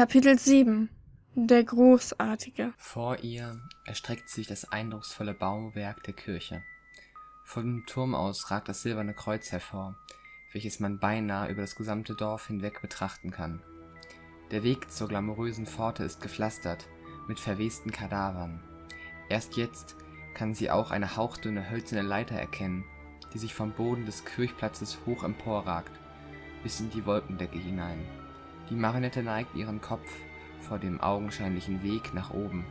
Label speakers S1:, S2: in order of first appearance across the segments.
S1: Kapitel 7 Der Großartige
S2: Vor ihr erstreckt sich das eindrucksvolle Bauwerk der Kirche. Von dem Turm aus ragt das silberne Kreuz hervor, welches man beinahe über das gesamte Dorf hinweg betrachten kann. Der Weg zur glamourösen Pforte ist gepflastert mit verwesten Kadavern. Erst jetzt kann sie auch eine hauchdünne hölzerne Leiter erkennen, die sich vom Boden des Kirchplatzes hoch emporragt, bis in die Wolkendecke hinein. Die Marionette neigt ihren Kopf vor dem augenscheinlichen Weg nach oben,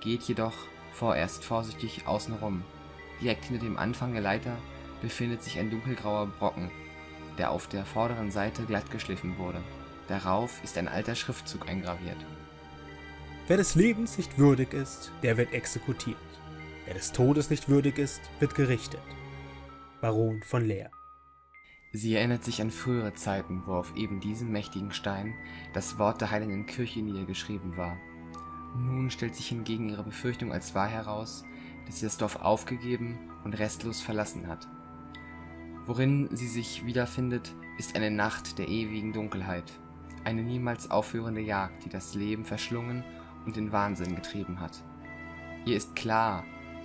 S2: geht jedoch vorerst vorsichtig außen rum. Direkt hinter dem Anfang der Leiter befindet sich ein dunkelgrauer Brocken, der auf der vorderen Seite glatt geschliffen wurde. Darauf ist ein alter Schriftzug eingraviert.
S3: Wer des Lebens nicht würdig ist, der wird exekutiert. Wer des Todes nicht würdig ist, wird gerichtet. Baron von Leer
S2: Sie erinnert sich an frühere Zeiten, wo auf eben diesem mächtigen Stein das Wort der heiligen Kirche niedergeschrieben war. Nun stellt sich hingegen ihre Befürchtung als wahr heraus, dass sie das Dorf aufgegeben und restlos verlassen hat. Worin sie sich wiederfindet, ist eine Nacht der ewigen Dunkelheit, eine niemals aufhörende Jagd, die das Leben verschlungen und in Wahnsinn getrieben hat. Ihr ist klar,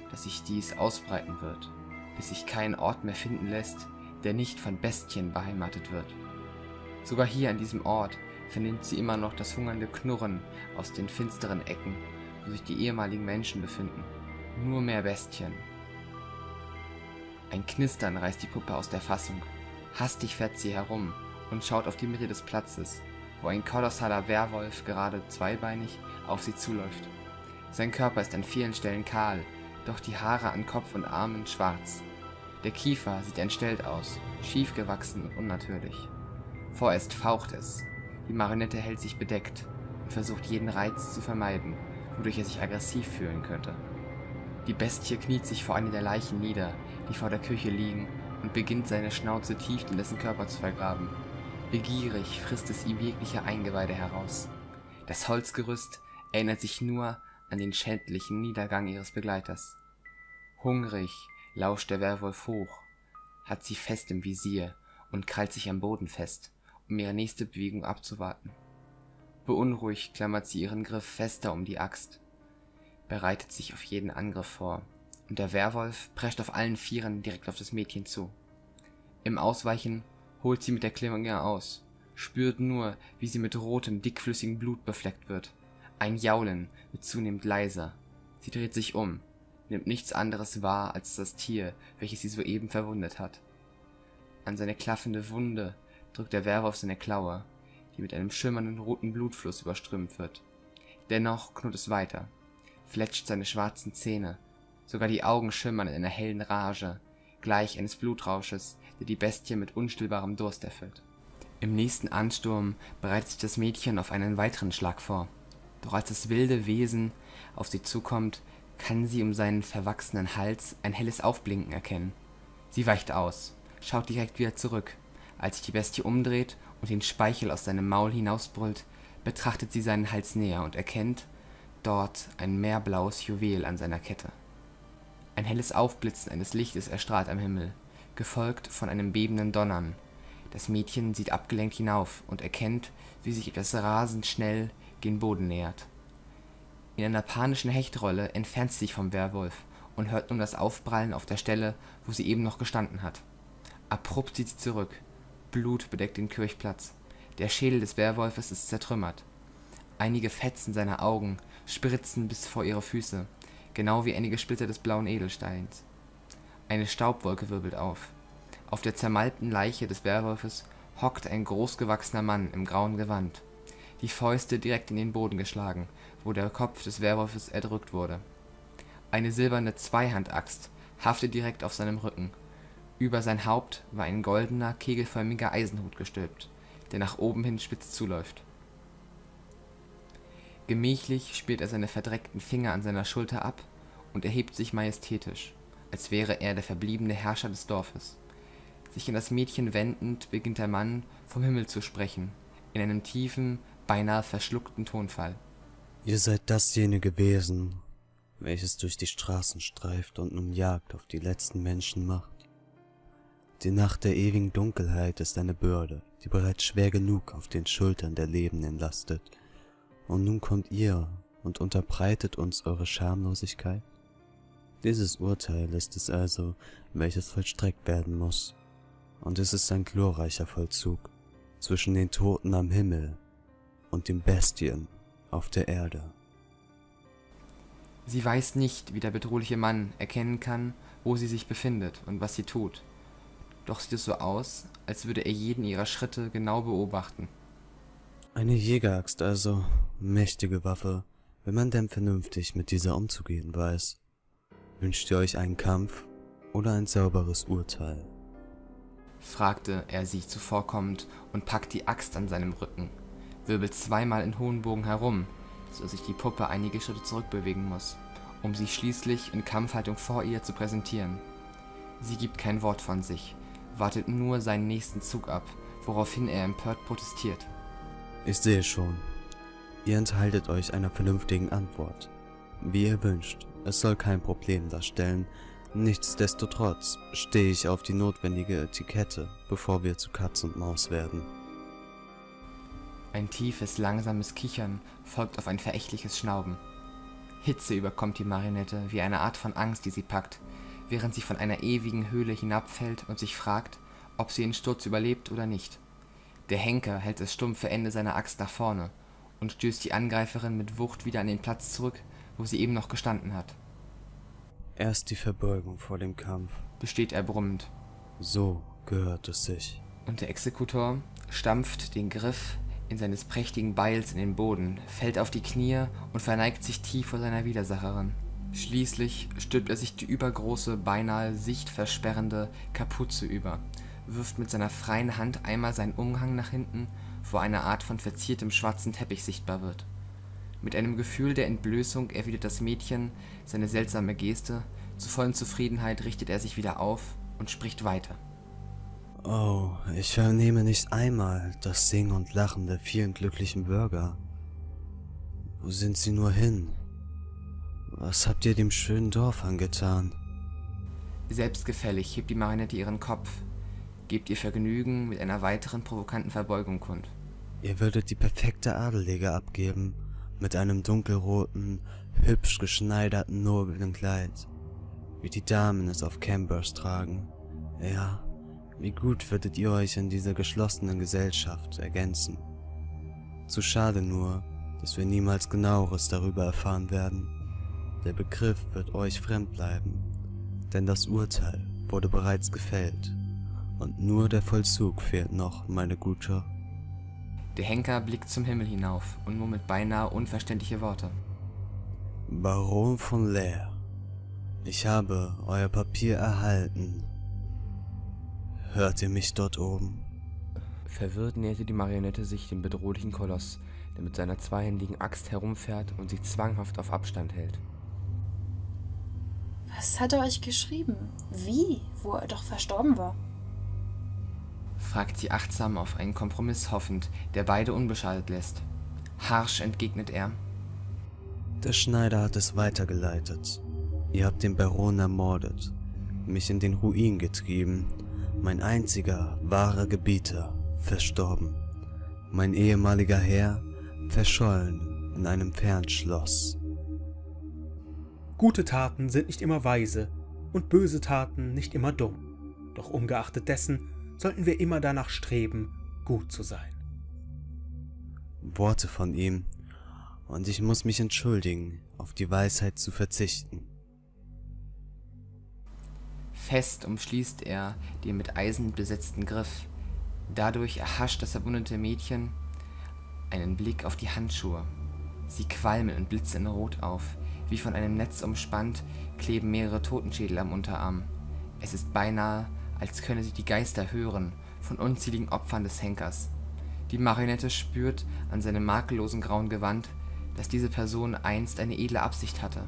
S2: dass sich dies ausbreiten wird, bis sich kein Ort mehr finden lässt, der nicht von Bestien beheimatet wird. Sogar hier an diesem Ort vernimmt sie immer noch das hungernde Knurren aus den finsteren Ecken, wo sich die ehemaligen Menschen befinden. Nur mehr Bestien. Ein Knistern reißt die Puppe aus der Fassung. Hastig fährt sie herum und schaut auf die Mitte des Platzes, wo ein kolossaler Werwolf gerade zweibeinig auf sie zuläuft. Sein Körper ist an vielen Stellen kahl, doch die Haare an Kopf und Armen schwarz. Der Kiefer sieht entstellt aus, schief gewachsen und unnatürlich. Vorerst faucht es. Die Marionette hält sich bedeckt und versucht jeden Reiz zu vermeiden, wodurch er sich aggressiv fühlen könnte. Die Bestie kniet sich vor einer der Leichen nieder, die vor der Küche liegen, und beginnt seine Schnauze tief in dessen Körper zu vergraben. Begierig frisst es ihm jegliche Eingeweide heraus. Das Holzgerüst erinnert sich nur an den schändlichen Niedergang ihres Begleiters. Hungrig lauscht der Werwolf hoch, hat sie fest im Visier und krallt sich am Boden fest, um ihre nächste Bewegung abzuwarten. Beunruhigt klammert sie ihren Griff fester um die Axt, bereitet sich auf jeden Angriff vor, und der Werwolf prescht auf allen Vieren direkt auf das Mädchen zu. Im Ausweichen holt sie mit der Klinge aus, spürt nur, wie sie mit rotem, dickflüssigem Blut befleckt wird. Ein Jaulen wird zunehmend leiser. Sie dreht sich um, nimmt nichts anderes wahr als das Tier, welches sie soeben verwundet hat. An seine klaffende Wunde drückt der Werwolf seine Klaue, die mit einem schimmernden roten Blutfluss überströmt wird. Dennoch knurrt es weiter, fletscht seine schwarzen Zähne, sogar die Augen schimmern in einer hellen Rage, gleich eines Blutrausches, der die Bestie mit unstillbarem Durst erfüllt. Im nächsten Ansturm bereitet sich das Mädchen auf einen weiteren Schlag vor. Doch als das wilde Wesen auf sie zukommt, kann sie um seinen verwachsenen Hals ein helles Aufblinken erkennen. Sie weicht aus, schaut direkt wieder zurück. Als sich die Bestie umdreht und den Speichel aus seinem Maul hinausbrüllt, betrachtet sie seinen Hals näher und erkennt dort ein meerblaues Juwel an seiner Kette. Ein helles Aufblitzen eines Lichtes erstrahlt am Himmel, gefolgt von einem bebenden Donnern. Das Mädchen sieht abgelenkt hinauf und erkennt, wie sich etwas rasend schnell gen Boden nähert. In einer panischen Hechtrolle entfernt sie sich vom Werwolf und hört nun das Aufprallen auf der Stelle, wo sie eben noch gestanden hat. Abrupt zieht sie zurück. Blut bedeckt den Kirchplatz. Der Schädel des Werwolfes ist zertrümmert. Einige Fetzen seiner Augen spritzen bis vor ihre Füße, genau wie einige Splitter des blauen Edelsteins. Eine Staubwolke wirbelt auf. Auf der zermalmten Leiche des Werwolfes hockt ein großgewachsener Mann im grauen Gewand, die Fäuste direkt in den Boden geschlagen, wo der Kopf des Werwolfes erdrückt wurde. Eine silberne Zweihandaxt haftet direkt auf seinem Rücken. Über sein Haupt war ein goldener, kegelförmiger Eisenhut gestülpt, der nach oben hin spitz zuläuft. Gemächlich spielt er seine verdreckten Finger an seiner Schulter ab und erhebt sich majestätisch, als wäre er der verbliebene Herrscher des Dorfes. Sich an das Mädchen wendend beginnt der Mann vom Himmel zu sprechen, in einem tiefen, beinahe verschluckten Tonfall.
S4: Ihr seid dasjenige Wesen, welches durch die Straßen streift und nun Jagd auf die letzten Menschen macht. Die Nacht der ewigen Dunkelheit ist eine Bürde, die bereits schwer genug auf den Schultern der Lebenden lastet, Und nun kommt ihr und unterbreitet uns eure Schamlosigkeit? Dieses Urteil ist es also, welches vollstreckt werden muss. Und es ist ein glorreicher Vollzug zwischen den Toten am Himmel und den Bestien auf der Erde.
S2: Sie weiß nicht, wie der bedrohliche Mann erkennen kann, wo sie sich befindet und was sie tut. Doch sieht es so aus, als würde er jeden ihrer Schritte genau beobachten.
S4: Eine Jägeraxt also, mächtige Waffe, wenn man denn vernünftig mit dieser umzugehen weiß. Wünscht ihr euch einen Kampf oder ein sauberes Urteil?
S2: fragte er sie zuvorkommend und packt die Axt an seinem Rücken, wirbelt zweimal in hohen Bogen herum, so dass sich die Puppe einige Schritte zurückbewegen muss, um sich schließlich in Kampfhaltung vor ihr zu präsentieren. Sie gibt kein Wort von sich, wartet nur seinen nächsten Zug ab, woraufhin er empört protestiert.
S4: Ich sehe schon. Ihr enthaltet euch einer vernünftigen Antwort. Wie ihr wünscht, es soll kein Problem darstellen, nichtsdestotrotz stehe ich auf die notwendige Etikette, bevor wir zu Katz und Maus werden.
S2: Ein tiefes, langsames Kichern folgt auf ein verächtliches Schnauben. Hitze überkommt die Marionette wie eine Art von Angst, die sie packt, während sie von einer ewigen Höhle hinabfällt und sich fragt, ob sie den Sturz überlebt oder nicht. Der Henker hält das stumpfe Ende seiner Axt nach vorne und stößt die Angreiferin mit Wucht wieder an den Platz zurück, wo sie eben noch gestanden hat.
S4: Erst die Verbeugung vor dem Kampf.
S2: Besteht er brummend.
S4: So gehört es sich.
S2: Und der Exekutor stampft den Griff seines prächtigen Beils in den Boden, fällt auf die Knie und verneigt sich tief vor seiner Widersacherin. Schließlich stülpt er sich die übergroße, beinahe sichtversperrende Kapuze über, wirft mit seiner freien Hand einmal seinen Umhang nach hinten, wo eine Art von verziertem schwarzen Teppich sichtbar wird. Mit einem Gefühl der Entblößung erwidert das Mädchen seine seltsame Geste, zur vollen Zufriedenheit richtet er sich wieder auf und spricht weiter.
S4: Oh, ich vernehme nicht einmal das Singen und Lachen der vielen glücklichen Bürger. Wo sind sie nur hin? Was habt ihr dem schönen Dorf angetan?
S2: Selbstgefällig hebt die Marionette ihren Kopf, gebt ihr Vergnügen mit einer weiteren provokanten Verbeugung kund.
S4: Ihr würdet die perfekte Adelige abgeben, mit einem dunkelroten, hübsch geschneiderten, noblen Kleid, wie die Damen es auf Cambers tragen. Ja, wie gut würdet ihr euch in dieser geschlossenen Gesellschaft ergänzen. Zu schade nur, dass wir niemals genaueres darüber erfahren werden. Der Begriff wird euch fremd bleiben, denn das Urteil wurde bereits gefällt, und nur der Vollzug fehlt noch, meine Gute.
S2: Der Henker blickt zum Himmel hinauf und murmelt beinahe unverständliche Worte.
S4: Baron von Leer, ich habe euer Papier erhalten. Hört ihr mich dort oben?
S2: Verwirrt näherte die Marionette sich dem bedrohlichen Koloss, der mit seiner zweihändigen Axt herumfährt und sich zwanghaft auf Abstand hält.
S5: Was hat er euch geschrieben? Wie? Wo er doch verstorben war?
S2: fragt sie achtsam auf einen Kompromiss hoffend, der beide unbeschadet lässt. Harsch entgegnet er.
S4: Der Schneider hat es weitergeleitet. Ihr habt den Baron ermordet, mich in den Ruin getrieben, mein einziger wahrer Gebieter verstorben, mein ehemaliger Herr verschollen in einem Fernschloss.
S3: Gute Taten sind nicht immer weise und böse Taten nicht immer dumm. Doch ungeachtet dessen sollten wir immer danach streben, gut zu sein.
S4: Worte von ihm, und ich muss mich entschuldigen, auf die Weisheit zu verzichten.
S2: Fest umschließt er den mit Eisen besetzten Griff. Dadurch erhascht das verwundete Mädchen einen Blick auf die Handschuhe. Sie qualmen und blitzen Rot auf. Wie von einem Netz umspannt, kleben mehrere Totenschädel am Unterarm. Es ist beinahe, als könne sie die Geister hören von unzähligen Opfern des Henkers. Die Marionette spürt an seinem makellosen grauen Gewand, dass diese Person einst eine edle Absicht hatte,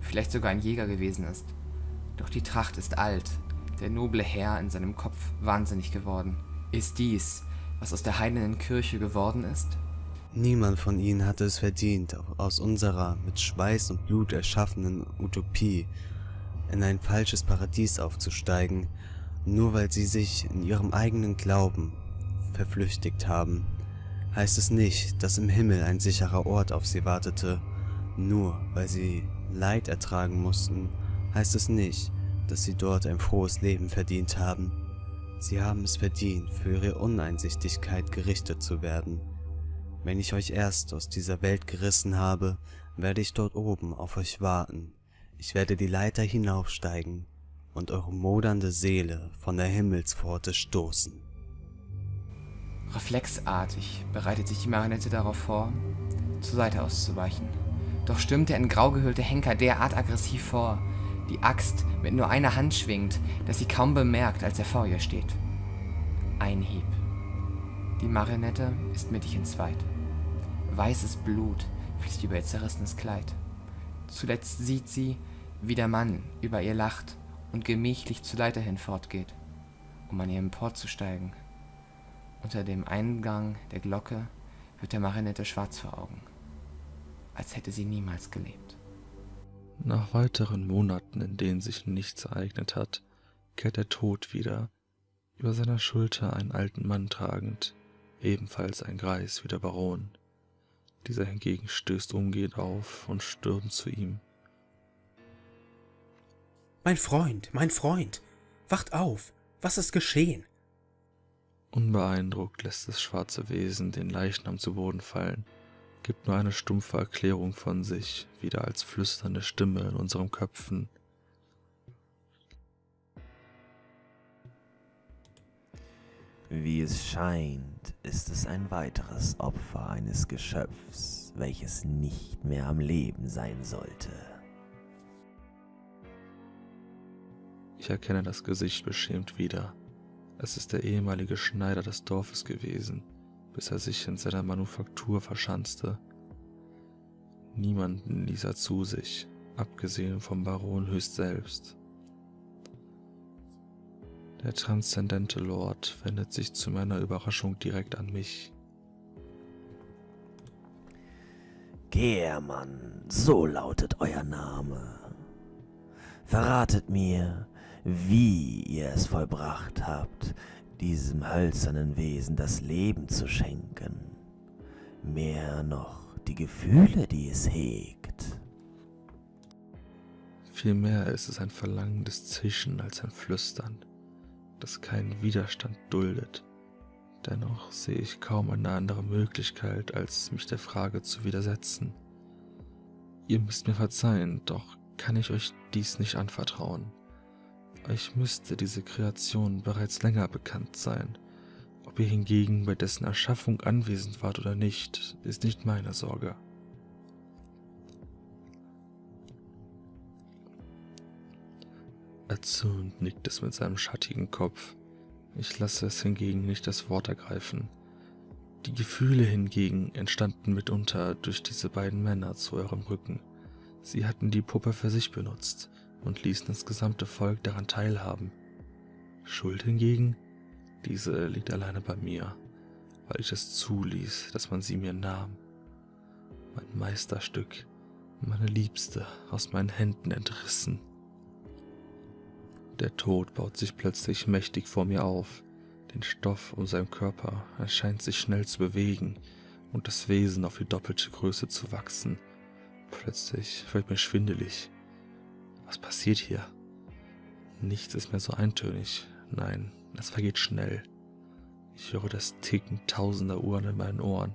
S2: vielleicht sogar ein Jäger gewesen ist. Doch die Tracht ist alt, der noble Herr in seinem Kopf wahnsinnig geworden. Ist dies, was aus der heidenen Kirche geworden ist?
S4: Niemand von ihnen hatte es verdient, aus unserer mit Schweiß und Blut erschaffenen Utopie in ein falsches Paradies aufzusteigen, nur weil sie sich in ihrem eigenen Glauben verflüchtigt haben, heißt es nicht, dass im Himmel ein sicherer Ort auf sie wartete. Nur weil sie Leid ertragen mussten, heißt es nicht, dass sie dort ein frohes Leben verdient haben. Sie haben es verdient, für ihre Uneinsichtigkeit gerichtet zu werden. Wenn ich euch erst aus dieser Welt gerissen habe, werde ich dort oben auf euch warten. Ich werde die Leiter hinaufsteigen und eure modernde Seele von der Himmelspforte stoßen.
S2: Reflexartig bereitet sich die Marionette darauf vor, zur Seite auszuweichen. Doch stürmt der in grau gehüllte Henker derart aggressiv vor, die Axt mit nur einer Hand schwingt, dass sie kaum bemerkt, als er vor ihr steht. Ein Hieb. Die Marionette ist mittig entzweit. Weißes Blut fließt über ihr zerrissenes Kleid. Zuletzt sieht sie, wie der Mann über ihr lacht und gemächlich zur Leiter hinfortgeht, um an ihr emporzusteigen. Unter dem Eingang der Glocke wird der Marionette schwarz vor Augen, als hätte sie niemals gelebt.
S6: Nach weiteren Monaten, in denen sich nichts ereignet hat, kehrt der Tod wieder, über seiner Schulter einen alten Mann tragend, ebenfalls ein Greis wie der Baron. Dieser hingegen stößt umgehend auf und stürmt zu ihm.
S3: Mein Freund, mein Freund, wacht auf, was ist geschehen?
S6: Unbeeindruckt lässt das schwarze Wesen den Leichnam zu Boden fallen, gibt nur eine stumpfe Erklärung von sich, wieder als flüsternde Stimme in unseren Köpfen.
S7: Wie es scheint, ist es ein weiteres Opfer eines Geschöpfs, welches nicht mehr am Leben sein sollte.
S6: Ich erkenne das Gesicht beschämt wieder. Es ist der ehemalige Schneider des Dorfes gewesen, bis er sich in seiner Manufaktur verschanzte. Niemanden ließ er zu sich, abgesehen vom Baron höchst selbst. Der transzendente Lord wendet sich zu meiner Überraschung direkt an mich.
S7: Gehrmann, so lautet euer Name. Verratet mir, wie ihr es vollbracht habt, diesem hölzernen Wesen das Leben zu schenken. Mehr noch die Gefühle, die es hegt.
S6: Vielmehr ist es ein verlangendes Zischen als ein Flüstern, das keinen Widerstand duldet. Dennoch sehe ich kaum eine andere Möglichkeit, als mich der Frage zu widersetzen. Ihr müsst mir verzeihen, doch kann ich euch dies nicht anvertrauen. Euch müsste diese Kreation bereits länger bekannt sein. Ob ihr hingegen bei dessen Erschaffung anwesend wart oder nicht, ist nicht meine Sorge. Erzürnt nickt es mit seinem schattigen Kopf. Ich lasse es hingegen nicht das Wort ergreifen. Die Gefühle hingegen entstanden mitunter durch diese beiden Männer zu eurem Rücken. Sie hatten die Puppe für sich benutzt und ließen das gesamte Volk daran teilhaben. Schuld hingegen, diese liegt alleine bei mir, weil ich es zuließ, dass man sie mir nahm. Mein Meisterstück, meine Liebste, aus meinen Händen entrissen. Der Tod baut sich plötzlich mächtig vor mir auf. Den Stoff um seinen Körper erscheint sich schnell zu bewegen und das Wesen auf die doppelte Größe zu wachsen. Plötzlich wird mir schwindelig. Was passiert hier? Nichts ist mehr so eintönig. Nein, es vergeht schnell. Ich höre das Ticken tausender Uhren in meinen Ohren,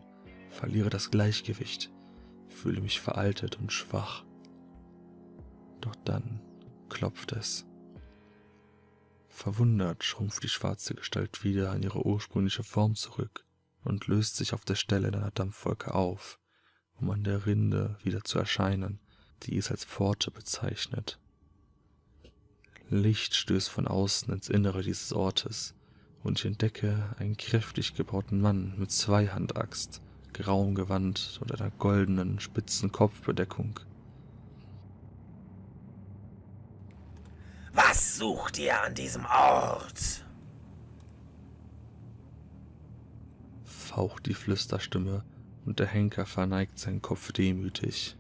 S6: verliere das Gleichgewicht, fühle mich veraltet und schwach. Doch dann klopft es. Verwundert schrumpft die schwarze Gestalt wieder in ihre ursprüngliche Form zurück und löst sich auf der Stelle in einer Dampfwolke auf, um an der Rinde wieder zu erscheinen, die es als Pforte bezeichnet. Licht stößt von außen ins Innere dieses Ortes, und ich entdecke einen kräftig gebauten Mann mit Zweihandaxt, grauem Gewand und einer goldenen, spitzen Kopfbedeckung.
S7: Was sucht ihr an diesem Ort?
S6: faucht die Flüsterstimme, und der Henker verneigt seinen Kopf demütig.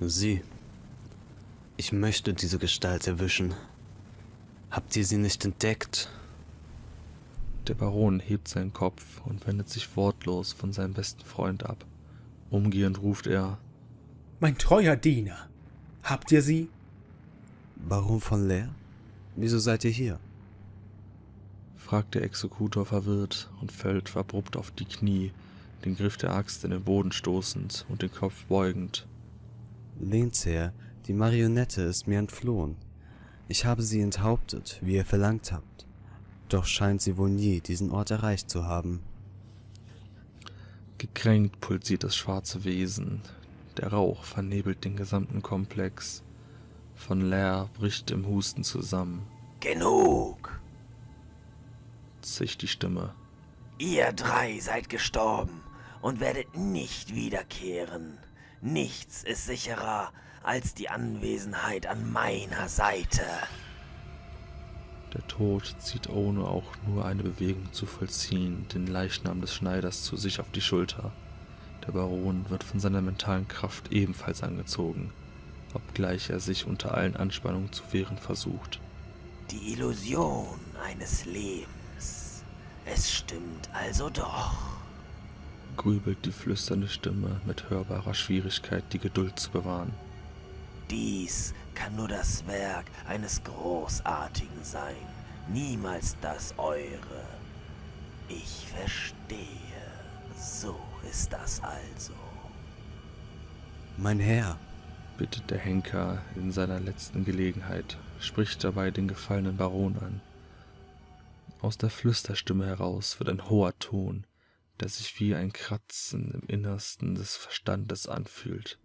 S4: Sie. Ich möchte diese Gestalt erwischen. Habt ihr sie nicht entdeckt?
S6: Der Baron hebt seinen Kopf und wendet sich wortlos von seinem besten Freund ab. Umgehend ruft er,
S3: Mein treuer Diener, habt ihr sie?
S4: Baron von Leer? Wieso seid ihr hier?
S6: fragt der Exekutor verwirrt und fällt abrupt auf die Knie, den Griff der Axt in den Boden stoßend und den Kopf beugend.
S4: Lehnsherr, die Marionette ist mir entflohen. Ich habe sie enthauptet, wie ihr verlangt habt. Doch scheint sie wohl nie diesen Ort erreicht zu haben.
S6: Gekränkt pulsiert das schwarze Wesen. Der Rauch vernebelt den gesamten Komplex. Von Leer bricht im Husten zusammen,
S7: Genug!
S6: zischt die Stimme.
S7: Ihr drei seid gestorben und werdet nicht wiederkehren. Nichts ist sicherer als die Anwesenheit an meiner Seite.
S6: Der Tod zieht ohne auch nur eine Bewegung zu vollziehen den Leichnam des Schneiders zu sich auf die Schulter. Der Baron wird von seiner mentalen Kraft ebenfalls angezogen, obgleich er sich unter allen Anspannungen zu wehren versucht.
S7: Die Illusion eines Lebens. Es stimmt also doch.
S6: Grübelt die flüsternde Stimme mit hörbarer Schwierigkeit, die Geduld zu bewahren.
S7: Dies kann nur das Werk eines Großartigen sein, niemals das eure. Ich verstehe. So ist das also.
S4: Mein Herr,
S6: bittet der Henker in seiner letzten Gelegenheit, spricht dabei den gefallenen Baron an. Aus der Flüsterstimme heraus wird ein hoher Ton, der sich wie ein Kratzen im Innersten des Verstandes anfühlt.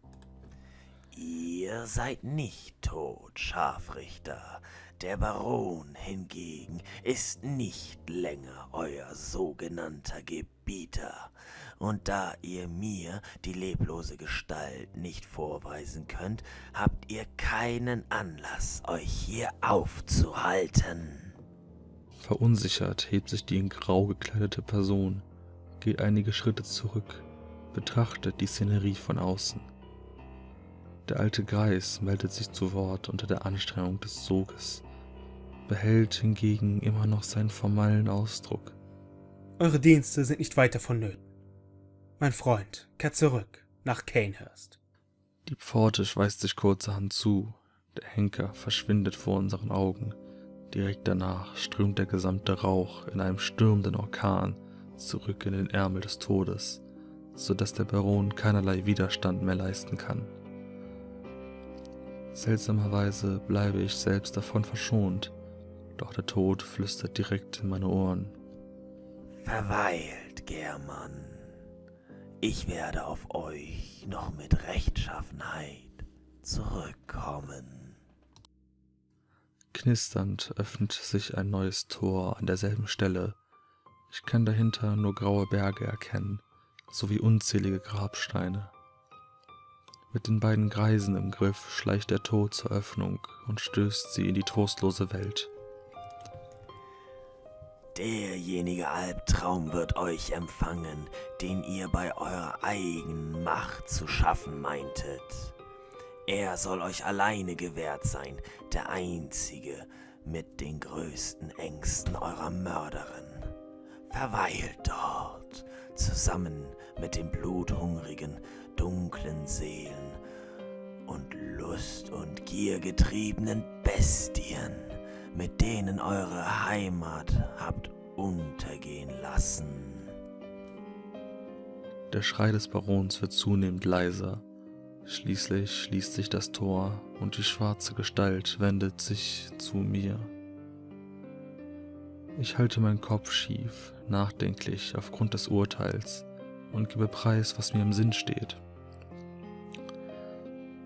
S7: Ihr seid nicht tot, Scharfrichter. Der Baron hingegen ist nicht länger euer sogenannter Gebieter. Und da ihr mir die leblose Gestalt nicht vorweisen könnt, habt ihr keinen Anlass, euch hier aufzuhalten.
S6: Verunsichert hebt sich die in grau gekleidete Person, geht einige Schritte zurück, betrachtet die Szenerie von außen. Der alte Greis meldet sich zu Wort unter der Anstrengung des Soges, behält hingegen immer noch seinen formalen Ausdruck.
S3: Eure Dienste sind nicht weiter vonnöten. Mein Freund, kehrt zurück nach Canehurst.
S6: Die Pforte schweißt sich kurzerhand zu, der Henker verschwindet vor unseren Augen. Direkt danach strömt der gesamte Rauch in einem stürmenden Orkan zurück in den Ärmel des Todes, so dass der Baron keinerlei Widerstand mehr leisten kann. Seltsamerweise bleibe ich selbst davon verschont, doch der Tod flüstert direkt in meine Ohren.
S7: Verweilt, German. Ich werde auf euch noch mit Rechtschaffenheit zurückkommen.
S6: Knisternd öffnet sich ein neues Tor an derselben Stelle. Ich kann dahinter nur graue Berge erkennen, sowie unzählige Grabsteine. Mit den beiden Greisen im Griff schleicht der Tod zur Öffnung und stößt sie in die trostlose Welt.
S7: Derjenige Albtraum wird euch empfangen, den ihr bei eurer eigenen Macht zu schaffen meintet. Er soll euch alleine gewährt sein, der einzige mit den größten Ängsten eurer Mörderin. Verweilt dort, zusammen mit den bluthungrigen, dunklen Seelen und Lust und Gier getriebenen Bestien, mit denen eure Heimat habt untergehen lassen.
S6: Der Schrei des Barons wird zunehmend leiser. Schließlich schließt sich das Tor und die schwarze Gestalt wendet sich zu mir. Ich halte meinen Kopf schief, nachdenklich aufgrund des Urteils und gebe preis, was mir im Sinn steht.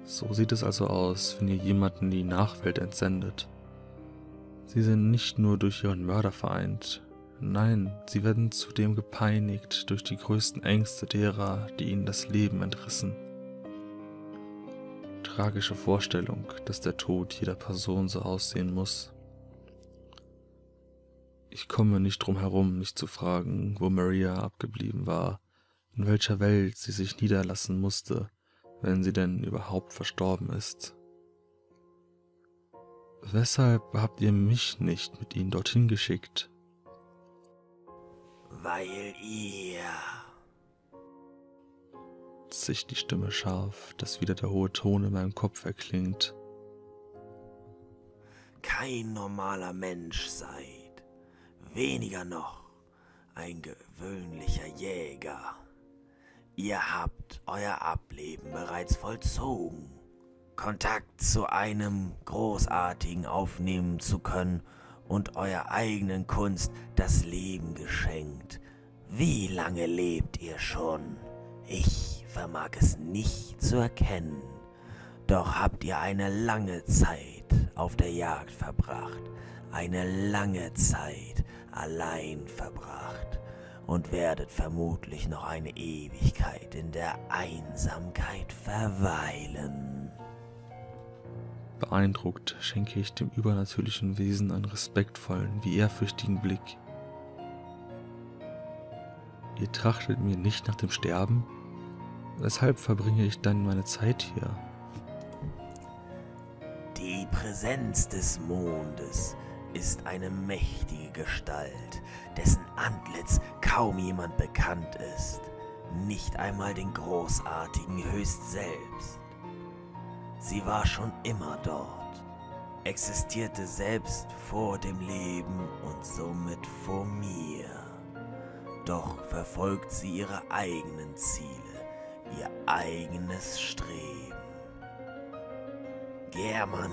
S6: So sieht es also aus, wenn ihr jemanden die Nachwelt entsendet. Sie sind nicht nur durch ihren Mörder vereint, nein, sie werden zudem gepeinigt durch die größten Ängste derer, die ihnen das Leben entrissen. Tragische Vorstellung, dass der Tod jeder Person so aussehen muss. Ich komme nicht drum herum, mich zu fragen, wo Maria abgeblieben war, in welcher Welt sie sich niederlassen musste, wenn sie denn überhaupt verstorben ist. Weshalb habt ihr mich nicht mit ihnen dorthin geschickt?
S7: Weil ihr
S6: sich die Stimme scharf, dass wieder der hohe Ton in meinem Kopf erklingt.
S7: kein normaler Mensch seid, weniger noch ein gewöhnlicher Jäger. Ihr habt euer Ableben bereits vollzogen. Kontakt zu einem Großartigen aufnehmen zu können und eurer eigenen Kunst das Leben geschenkt. Wie lange lebt ihr schon? Ich vermag es nicht zu erkennen. Doch habt ihr eine lange Zeit auf der Jagd verbracht, eine lange Zeit allein verbracht und werdet vermutlich noch eine Ewigkeit in der Einsamkeit verweilen.
S6: Beeindruckt schenke ich dem übernatürlichen Wesen einen respektvollen wie ehrfürchtigen Blick. Ihr trachtet mir nicht nach dem Sterben? Weshalb verbringe ich dann meine Zeit hier?
S7: Die Präsenz des Mondes ist eine mächtige Gestalt, dessen Antlitz kaum jemand bekannt ist, nicht einmal den Großartigen höchst selbst. Sie war schon immer dort, existierte selbst vor dem Leben und somit vor mir. Doch verfolgt sie ihre eigenen Ziele, ihr eigenes Streben. German,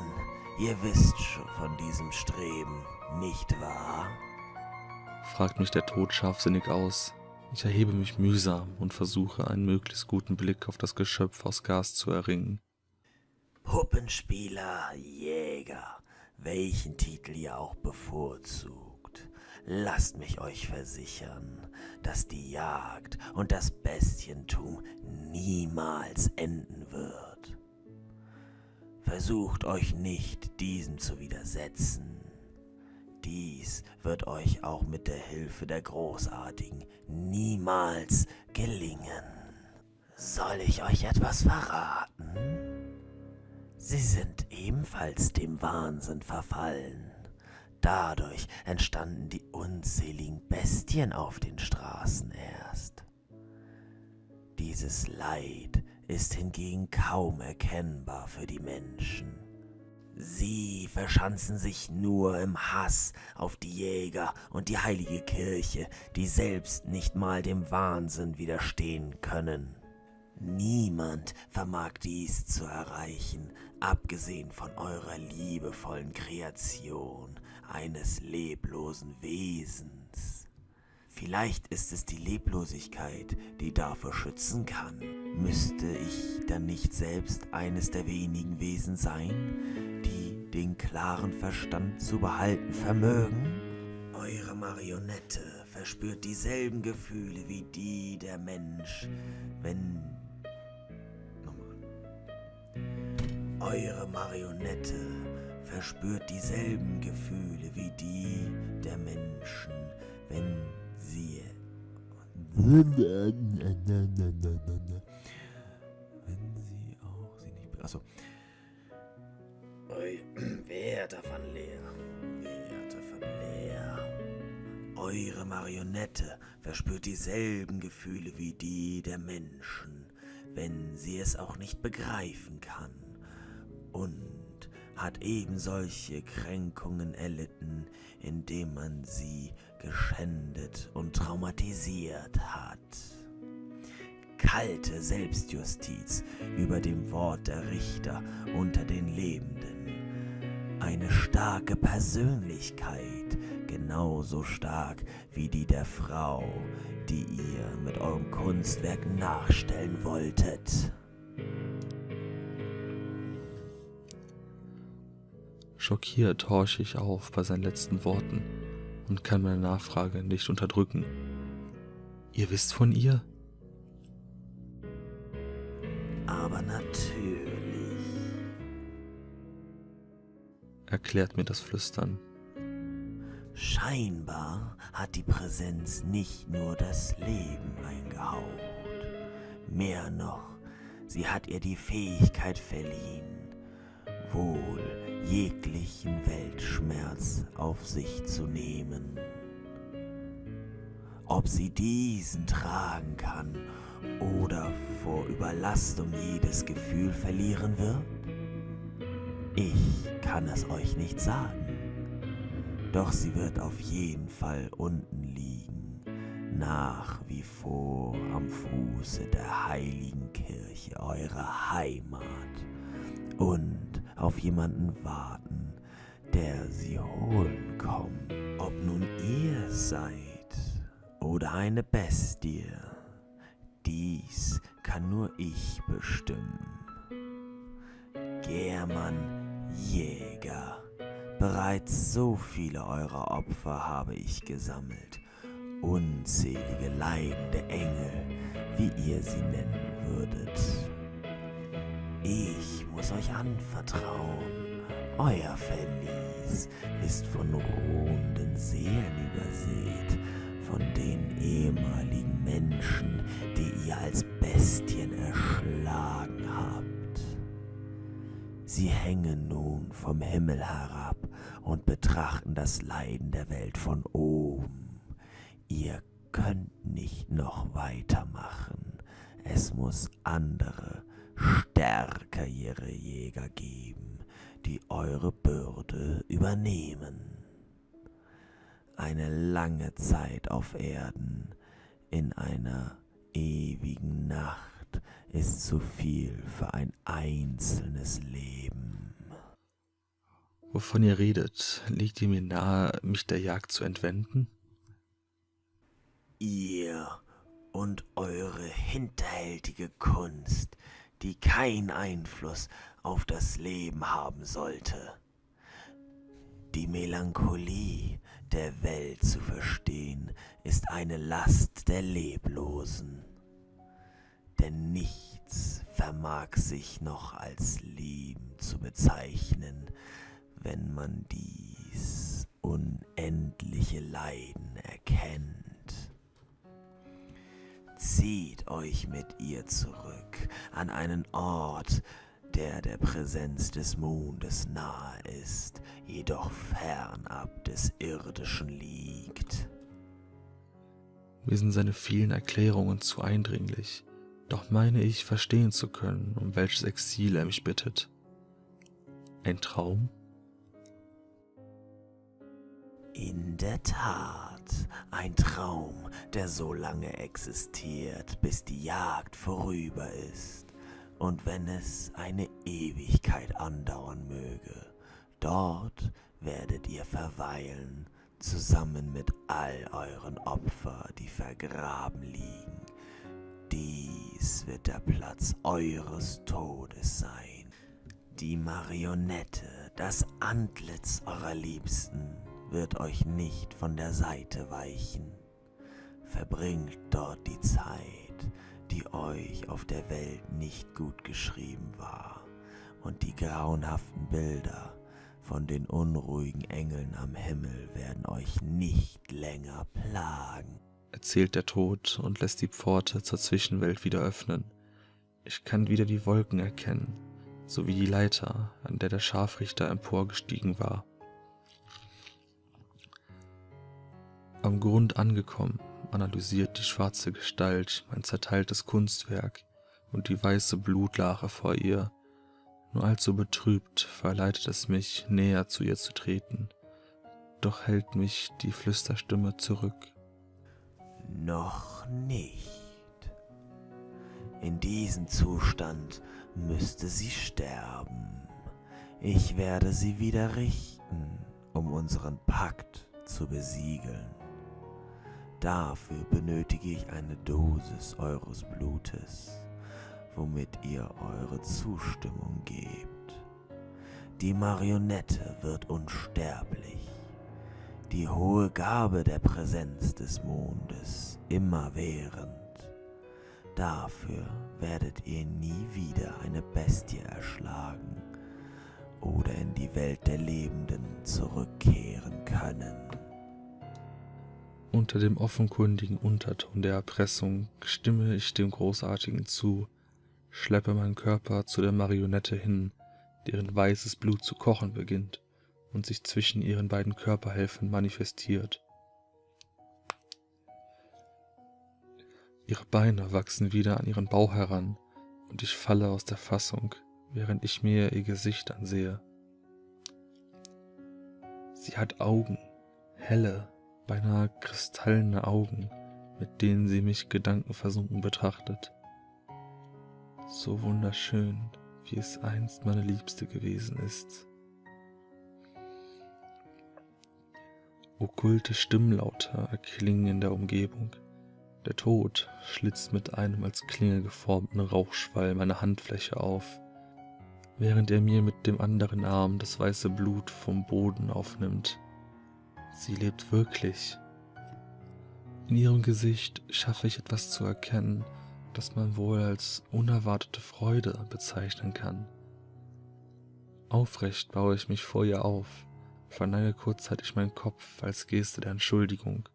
S7: ihr wisst schon von diesem Streben, nicht wahr?
S6: fragt mich der Tod scharfsinnig aus. Ich erhebe mich mühsam und versuche, einen möglichst guten Blick auf das Geschöpf aus Gas zu erringen.
S7: Puppenspieler, Jäger, welchen Titel ihr auch bevorzugt. Lasst mich euch versichern, dass die Jagd und das Bestientum niemals enden wird. Versucht euch nicht, diesem zu widersetzen. Dies wird euch auch mit der Hilfe der Großartigen niemals gelingen. Soll ich euch etwas verraten? Sie sind ebenfalls dem Wahnsinn verfallen. Dadurch entstanden die unzähligen Bestien auf den Straßen erst. Dieses Leid ist hingegen kaum erkennbar für die Menschen. Sie verschanzen sich nur im Hass auf die Jäger und die heilige Kirche, die selbst nicht mal dem Wahnsinn widerstehen können. Niemand vermag dies zu erreichen, abgesehen von eurer liebevollen Kreation eines leblosen Wesens. Vielleicht ist es die Leblosigkeit, die dafür schützen kann. Müsste ich dann nicht selbst eines der wenigen Wesen sein, die den klaren Verstand zu behalten vermögen? Eure Marionette verspürt dieselben Gefühle wie die der Mensch, wenn... Nochmal. Eure Marionette verspürt dieselben Gefühle wie die der Menschen, wenn. Wenn sie auch sie nicht... Achso. Eu, Werte von Leer. Werte von Leer. Eure Marionette verspürt dieselben Gefühle wie die der Menschen, wenn sie es auch nicht begreifen kann. Und hat eben solche Kränkungen erlitten, indem man sie geschändet und traumatisiert hat. Kalte Selbstjustiz über dem Wort der Richter unter den Lebenden. Eine starke Persönlichkeit, genauso stark wie die der Frau, die ihr mit eurem Kunstwerk nachstellen wolltet.
S6: Schockiert horche ich auf bei seinen letzten Worten und kann meine Nachfrage nicht unterdrücken. Ihr wisst von ihr?
S7: Aber natürlich.
S6: erklärt mir das Flüstern.
S7: Scheinbar hat die Präsenz nicht nur das Leben eingehaucht. Mehr noch, sie hat ihr die Fähigkeit verliehen, wohl jeglichen Weltschmerz auf sich zu nehmen. ob sie diesen tragen kann oder vor Überlastung jedes Gefühl verlieren wird? Ich kann es euch nicht sagen. Doch sie wird auf jeden Fall unten liegen, nach wie vor am Fuße der heiligen Kirche eurer Heimat und auf jemanden warten, der sie holen kommt. Ob nun ihr seid oder eine Bestie, dies kann nur ich bestimmen. German Jäger. Bereits so viele eurer Opfer habe ich gesammelt, unzählige leidende Engel, wie ihr sie nennen würdet. Ich muss euch anvertrauen, euer Verlies ist von ruhenden Seelen übersät, von den ehemaligen Menschen, die ihr als Bestien erschlagen habt. Sie hängen nun vom Himmel herab und betrachten das Leiden der Welt von oben. Ihr könnt nicht noch weitermachen. Es muss andere, stärkere Jäger geben, die eure Bürde übernehmen. Eine lange Zeit auf Erden in einer ewigen Nacht ist zu viel für ein einzelnes Leben.
S6: Wovon ihr redet, liegt ihr mir nahe, mich der Jagd zu entwenden?
S7: Ihr und eure hinterhältige Kunst, die keinen Einfluss auf das Leben haben sollte. Die Melancholie der Welt zu verstehen, ist eine Last der Leblosen denn nichts vermag sich noch als Leben zu bezeichnen, wenn man dies unendliche Leiden erkennt. Zieht euch mit ihr zurück an einen Ort, der der Präsenz des Mondes nahe ist, jedoch fernab des Irdischen liegt.
S6: Mir sind seine vielen Erklärungen zu eindringlich. Doch meine ich verstehen zu können, um welches Exil er mich bittet. Ein Traum?
S7: In der Tat, ein Traum, der so lange existiert, bis die Jagd vorüber ist. Und wenn es eine Ewigkeit andauern möge, dort werdet ihr verweilen, zusammen mit all euren Opfern, die vergraben liegen dies wird der Platz eures Todes sein. Die Marionette, das Antlitz eurer Liebsten, wird euch nicht von der Seite weichen. Verbringt dort die Zeit, die euch auf der Welt nicht gut geschrieben war, und die grauenhaften Bilder von den unruhigen Engeln am Himmel werden euch nicht länger plagen
S6: erzählt der Tod und lässt die Pforte zur Zwischenwelt wieder öffnen. Ich kann wieder die Wolken erkennen, sowie die Leiter, an der der Scharfrichter emporgestiegen war. Am Grund angekommen, analysiert die schwarze Gestalt mein zerteiltes Kunstwerk und die weiße Blutlache vor ihr. Nur allzu betrübt verleitet es mich, näher zu ihr zu treten, doch hält mich die Flüsterstimme zurück.
S7: Noch nicht. In diesem Zustand müsste sie sterben. Ich werde sie wieder richten, um unseren Pakt zu besiegeln. Dafür benötige ich eine Dosis eures Blutes, womit ihr eure Zustimmung gebt. Die Marionette wird unsterblich die hohe Gabe der Präsenz des Mondes immerwährend. Dafür werdet ihr nie wieder eine Bestie erschlagen oder in die Welt der Lebenden zurückkehren können.
S6: Unter dem offenkundigen Unterton der Erpressung stimme ich dem Großartigen zu, schleppe meinen Körper zu der Marionette hin, deren weißes Blut zu kochen beginnt und sich zwischen ihren beiden Körperhälften manifestiert. Ihre Beine wachsen wieder an ihren Bauch heran und ich falle aus der Fassung, während ich mir ihr Gesicht ansehe. Sie hat Augen, helle, beinahe kristallene Augen, mit denen sie mich gedankenversunken betrachtet. So wunderschön, wie es einst meine Liebste gewesen ist. Okkulte Stimmlaute erklingen in der Umgebung. Der Tod schlitzt mit einem als Klinge geformten Rauchschwall meine Handfläche auf, während er mir mit dem anderen Arm das weiße Blut vom Boden aufnimmt. Sie lebt wirklich. In ihrem Gesicht schaffe ich etwas zu erkennen, das man wohl als unerwartete Freude bezeichnen kann. Aufrecht baue ich mich vor ihr auf, verneige kurzzeitig meinen Kopf als Geste der Entschuldigung.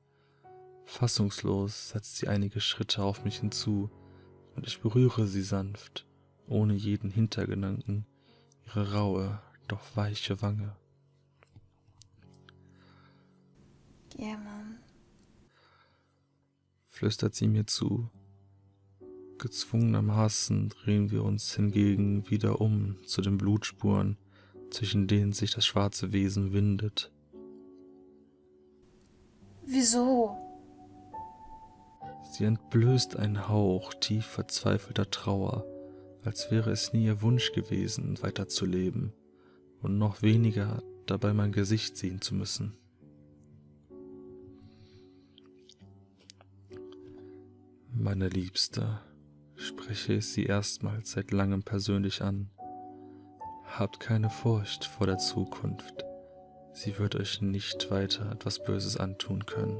S6: Fassungslos setzt sie einige Schritte auf mich hinzu, und ich berühre sie sanft, ohne jeden Hintergedanken, ihre raue, doch weiche Wange.
S5: Ja, Mom.
S6: Flüstert sie mir zu. Gezwungenermaßen drehen wir uns hingegen wieder um zu den Blutspuren, zwischen denen sich das schwarze Wesen windet.
S5: Wieso?
S6: Sie entblößt einen Hauch tief verzweifelter Trauer, als wäre es nie ihr Wunsch gewesen, weiterzuleben und noch weniger dabei mein Gesicht sehen zu müssen. Meine Liebste, spreche ich sie erstmals seit langem persönlich an. Habt keine Furcht vor der Zukunft. Sie wird euch nicht weiter etwas Böses antun können.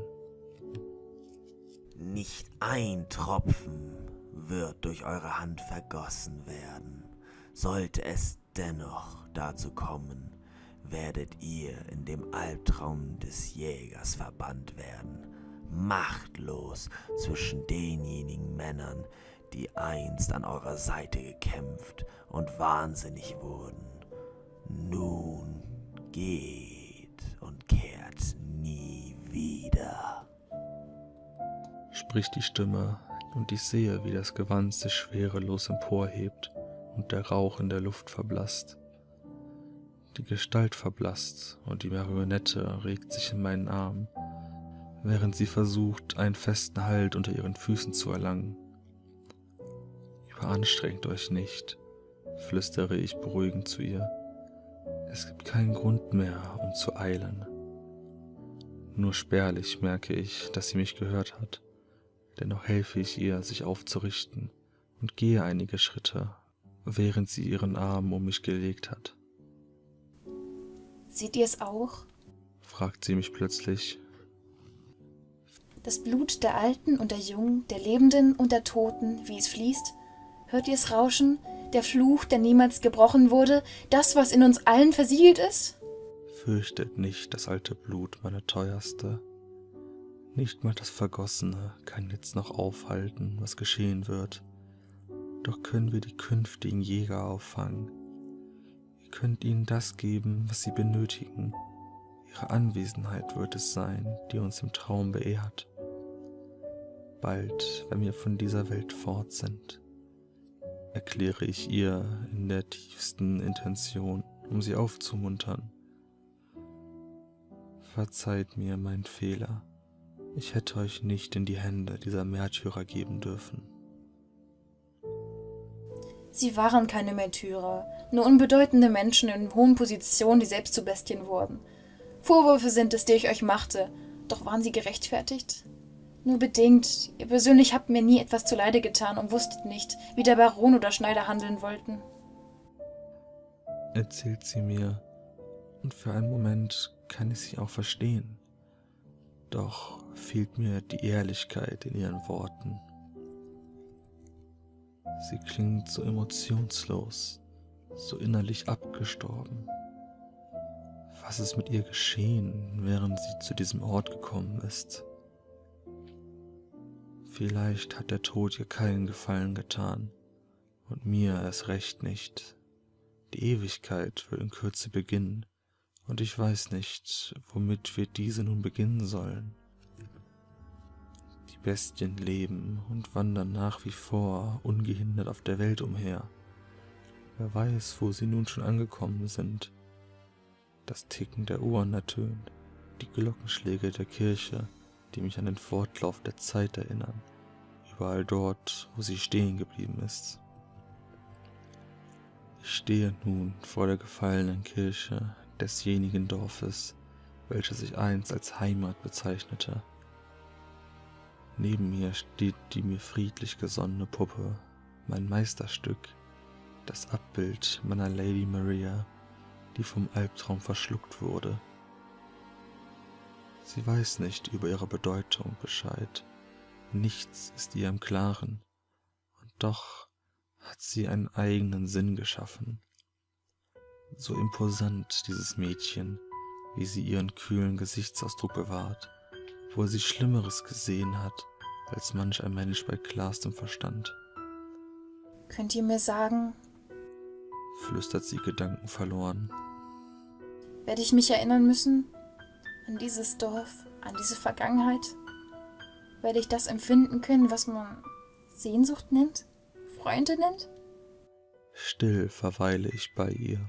S7: Nicht ein Tropfen wird durch eure Hand vergossen werden. Sollte es dennoch dazu kommen, werdet ihr in dem Albtraum des Jägers verbannt werden, machtlos zwischen denjenigen Männern, die einst an eurer Seite gekämpft und wahnsinnig wurden. Nun geht und kehrt nie wieder.
S6: Spricht die Stimme, und ich sehe, wie das Gewand sich schwerelos emporhebt und der Rauch in der Luft verblasst. Die Gestalt verblasst und die Marionette regt sich in meinen Arm, während sie versucht, einen festen Halt unter ihren Füßen zu erlangen. Überanstrengt euch nicht, flüstere ich beruhigend zu ihr. Es gibt keinen Grund mehr, um zu eilen. Nur spärlich merke ich, dass sie mich gehört hat. Dennoch helfe ich ihr, sich aufzurichten und gehe einige Schritte, während sie ihren Arm um mich gelegt hat.
S5: Seht ihr es auch?
S6: fragt sie mich plötzlich.
S5: Das Blut der Alten und der Jungen, der Lebenden und der Toten, wie es fließt? Hört ihr es rauschen? Der Fluch, der niemals gebrochen wurde? Das, was in uns allen versiegelt ist?
S6: Fürchtet nicht das alte Blut, meine teuerste. Nicht mal das Vergossene kann jetzt noch aufhalten, was geschehen wird. Doch können wir die künftigen Jäger auffangen. Ihr könnt ihnen das geben, was sie benötigen. Ihre Anwesenheit wird es sein, die uns im Traum beehrt. Bald, wenn wir von dieser Welt fort sind, erkläre ich ihr in der tiefsten Intention, um sie aufzumuntern. Verzeiht mir meinen Fehler. Ich hätte euch nicht in die Hände dieser Märtyrer geben dürfen.
S5: Sie waren keine Märtyrer, nur unbedeutende Menschen in hohen Positionen, die selbst zu Bestien wurden. Vorwürfe sind es, die ich euch machte, doch waren sie gerechtfertigt? Nur bedingt. Ihr persönlich habt mir nie etwas zuleide getan und wusstet nicht, wie der Baron oder Schneider handeln wollten.
S6: Erzählt sie mir, und für einen Moment kann ich sie auch verstehen. Doch fehlt mir die Ehrlichkeit in ihren Worten. Sie klingt so emotionslos, so innerlich abgestorben. Was ist mit ihr geschehen, während sie zu diesem Ort gekommen ist? Vielleicht hat der Tod ihr keinen Gefallen getan und mir erst recht nicht. Die Ewigkeit wird in Kürze beginnen und ich weiß nicht, womit wir diese nun beginnen sollen. Die Bestien leben und wandern nach wie vor ungehindert auf der Welt umher. Wer weiß, wo sie nun schon angekommen sind. Das Ticken der Uhren ertönt, die Glockenschläge der Kirche, die mich an den Fortlauf der Zeit erinnern, überall dort, wo sie stehen geblieben ist. Ich stehe nun vor der gefallenen Kirche desjenigen Dorfes, welches sich einst als Heimat bezeichnete. Neben mir steht die mir friedlich gesonnene Puppe, mein Meisterstück, das Abbild meiner Lady Maria, die vom Albtraum verschluckt wurde. Sie weiß nicht über ihre Bedeutung Bescheid, nichts ist ihr im Klaren, und doch hat sie einen eigenen Sinn geschaffen. So imposant dieses Mädchen, wie sie ihren kühlen Gesichtsausdruck bewahrt, obwohl sie Schlimmeres gesehen hat, als manch ein Mensch bei klarstem Verstand.
S5: Könnt ihr mir sagen,
S6: flüstert sie Gedanken verloren.
S5: werde ich mich erinnern müssen an dieses Dorf, an diese Vergangenheit? Werde ich das empfinden können, was man Sehnsucht nennt? Freunde nennt?
S6: Still verweile ich bei ihr.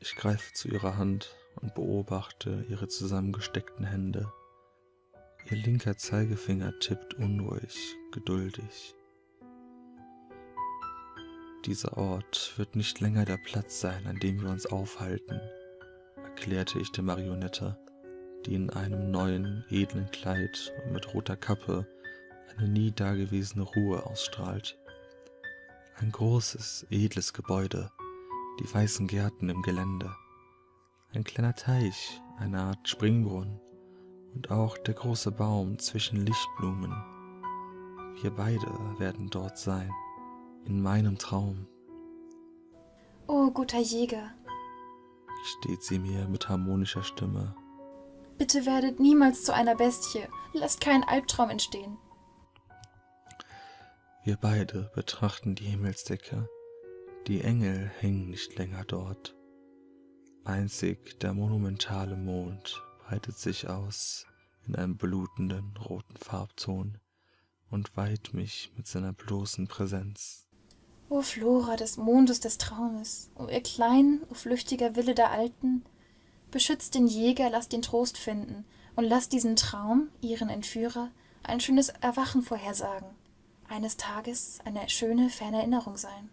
S6: Ich greife zu ihrer Hand und beobachte ihre zusammengesteckten Hände. Ihr linker Zeigefinger tippt unruhig, geduldig. Dieser Ort wird nicht länger der Platz sein, an dem wir uns aufhalten, erklärte ich der Marionette, die in einem neuen, edlen Kleid und mit roter Kappe eine nie dagewesene Ruhe ausstrahlt. Ein großes, edles Gebäude, die weißen Gärten im Gelände, ein kleiner Teich, eine Art Springbrunnen und auch der große Baum zwischen Lichtblumen. Wir beide werden dort sein, in meinem Traum,
S5: Oh, guter Jäger,
S6: steht sie mir mit harmonischer Stimme.
S5: Bitte werdet niemals zu einer Bestie. Lasst keinen Albtraum entstehen.
S6: Wir beide betrachten die Himmelsdecke. Die Engel hängen nicht länger dort. Einzig der monumentale Mond breitet sich aus in einem blutenden roten Farbton und weiht mich mit seiner bloßen Präsenz.
S5: O Flora des Mondes des Traumes, o ihr kleinen, o flüchtiger Wille der Alten, beschützt den Jäger, lasst ihn Trost finden und lasst diesen Traum, ihren Entführer, ein schönes Erwachen vorhersagen, eines Tages eine schöne, ferne Erinnerung sein.